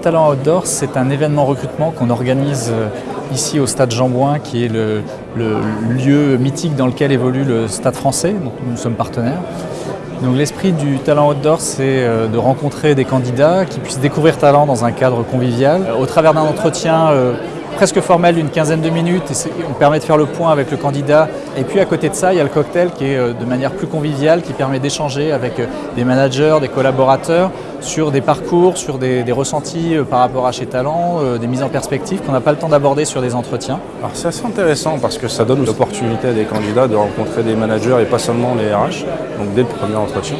Talent Outdoor, c'est un événement recrutement qu'on organise euh, ici au Stade Jean-Bouin, qui est le, lieu mythique dans lequel évolue le Stade français, donc nous sommes partenaires. Donc l'esprit du Talent Outdoor, c'est euh, de rencontrer des candidats qui puissent découvrir talent dans un cadre convivial, au travers d'un entretien euh, presque formel d'une quinzaine de minutes et on permet de faire le point avec le candidat. Et puis à côté de ça, il y a le cocktail qui est euh, de manière plus conviviale, qui permet d'échanger avec euh, des managers, des collaborateurs sur des parcours, sur des, ressentis euh, par rapport à chez Talent, des mises en perspective qu'on n'a pas le temps d'aborder sur des entretiens. Alors c'est assez intéressant parce que ça donne l'opportunité à des candidats de rencontrer des managers et pas seulement les RH, donc dès le premier entretien.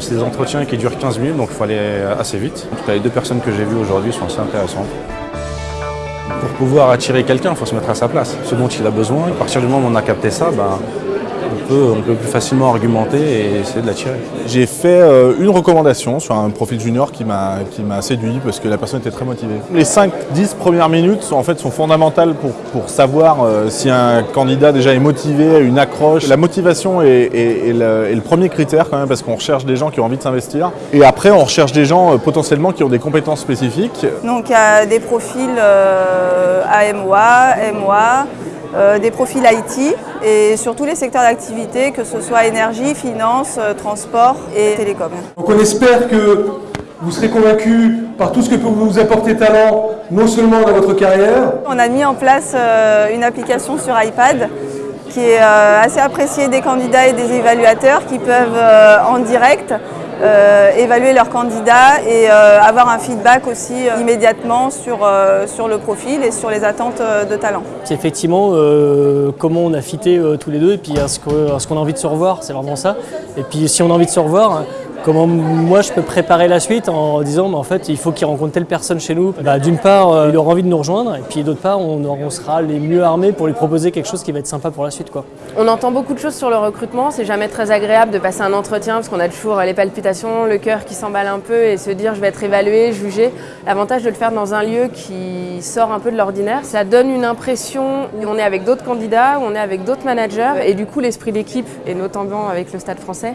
c'est des entretiens qui durent 15 minutes, donc il faut aller assez vite. En tout cas, les deux personnes que j'ai vues aujourd'hui sont assez intéressantes. Pour pouvoir attirer quelqu'un, il faut se mettre à sa place. Ce dont il a besoin, à partir du moment où on a capté ça, ben, on peut plus facilement argumenter et essayer de l'attirer. J'ai fait euh, une recommandation sur un profil junior qui m'a séduit parce que la personne était très motivée. Les 5-10 premières minutes sont, en fait, sont fondamentales pour, pour savoir euh, si un candidat déjà est motivé, une accroche. La motivation est, le, premier critère quand même parce qu'on recherche des gens qui ont envie de s'investir. Et après, on recherche des gens euh, potentiellement qui ont des compétences spécifiques. Donc il y a des profils AMOA, MOA, des profils IT et sur tous les secteurs d'activité, que ce soit énergie, finance, euh, transport et télécom. Donc on espère que vous serez convaincus par tout ce que peut vous apporter Talent, non seulement dans votre carrière. On a mis en place euh, une application sur iPad qui est assez appréciée des candidats et des évaluateurs qui peuvent en direct euh, évaluer leurs candidats et euh, avoir un feedback aussi euh, immédiatement sur, sur le profil et sur les attentes de talent. C'est effectivement comment on a fité tous les deux et puis est-ce qu'on a envie de se revoir, c'est vraiment ça. Et puis si on a envie de se revoir, Comment moi je peux préparer la suite en disant mais en fait il faut qu'il rencontre telle personne chez nous. Bah, D'une part euh, il aura envie de nous rejoindre et puis d'autre part on, sera les mieux armés pour lui proposer quelque chose qui va être sympa pour la suite. On entend beaucoup de choses sur le recrutement, c'est jamais très agréable de passer un entretien parce qu'on a toujours les palpitations, le cœur qui s'emballe un peu et se dire je vais être évalué, jugé. L'avantage de le faire dans un lieu qui sort un peu de l'ordinaire, ça donne une impression où on est avec d'autres candidats, où on est avec d'autres managers et du coup l'esprit d'équipe et notamment avec le stade français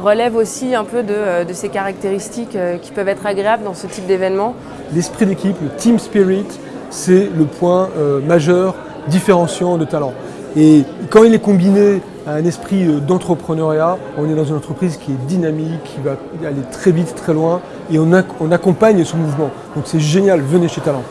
relève aussi un peu de, euh, ces caractéristiques euh, qui peuvent être agréables dans ce type d'événement. L'esprit d'équipe, le team spirit, c'est le point euh, majeur différenciant de talent. Et quand il est combiné à un esprit d'entrepreneuriat, on est dans une entreprise qui est dynamique, qui va aller très vite, très loin, et on, on accompagne ce mouvement. Donc c'est génial, venez chez Talent.